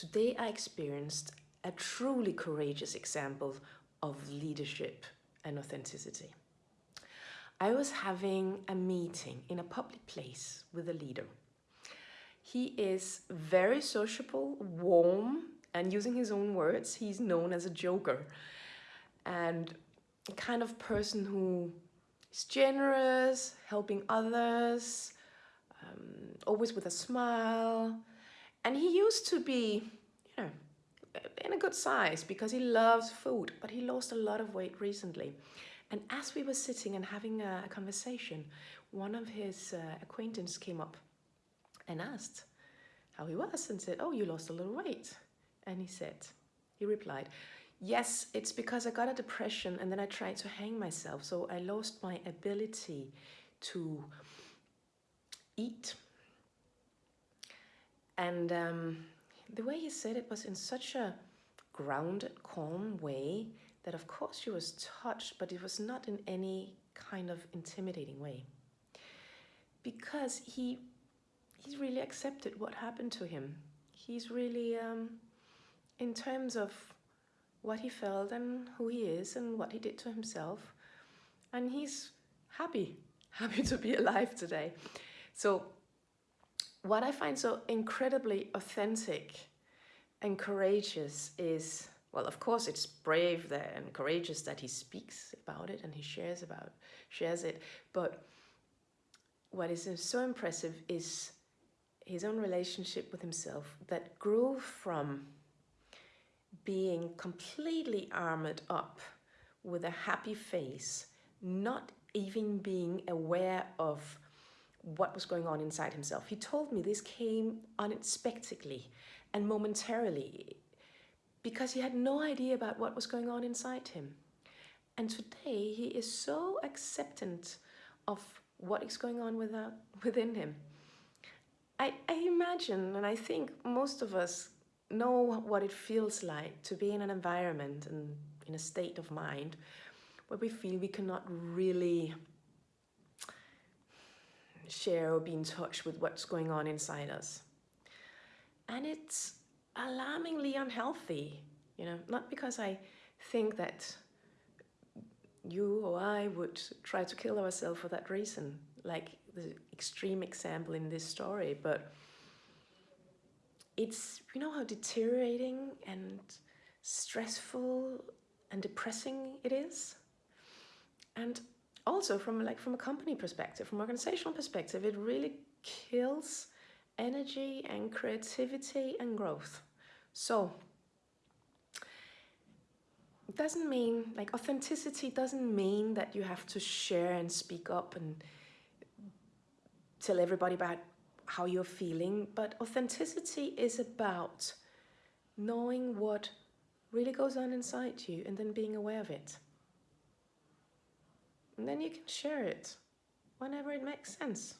today I experienced a truly courageous example of leadership and authenticity. I was having a meeting in a public place with a leader. He is very sociable, warm, and using his own words, he's known as a joker. And a kind of person who is generous, helping others, um, always with a smile. And he used to be, you know, in a good size because he loves food, but he lost a lot of weight recently. And as we were sitting and having a, conversation, one of his uh, acquaintances came up and asked how he was and said, oh, you lost a little weight. And he said, he replied, yes, it's because I got a depression and then I tried to hang myself. So I lost my ability to eat. And um, the way he said it was in such a grounded, calm way that of course she was touched, but it was not in any kind of intimidating way. Because he he's really accepted what happened to him. He's really, um, in terms of what he felt and who he is and what he did to himself, and he's happy, happy to be alive today. So what I find so incredibly authentic and courageous is, well, of course it's brave that, and courageous that he speaks about it and he shares about, shares it. But what is so impressive is his own relationship with himself that grew from being completely armored up with a happy face, not even being aware of what was going on inside himself. He told me this came unexpectedly and momentarily because he had no idea about what was going on inside him. And today he is so acceptant of what is going on without, uh, within him. I, I imagine and I think most of us know what it feels like to be in an environment and in a state of mind where we feel we cannot really share or be in touch with what's going on inside us. And it's alarmingly unhealthy, you know, not because I think that you or I would try to kill ourselves for that reason, like the extreme example in this story, but it's, you know how deteriorating and stressful and depressing it is? And also from like from a company perspective, from organizational perspective, it really kills energy and creativity and growth. So it doesn't mean like authenticity doesn't mean that you have to share and speak up and tell everybody about how you're feeling, but authenticity is about knowing what really goes on inside you and then being aware of it. And then you can share it whenever it makes sense.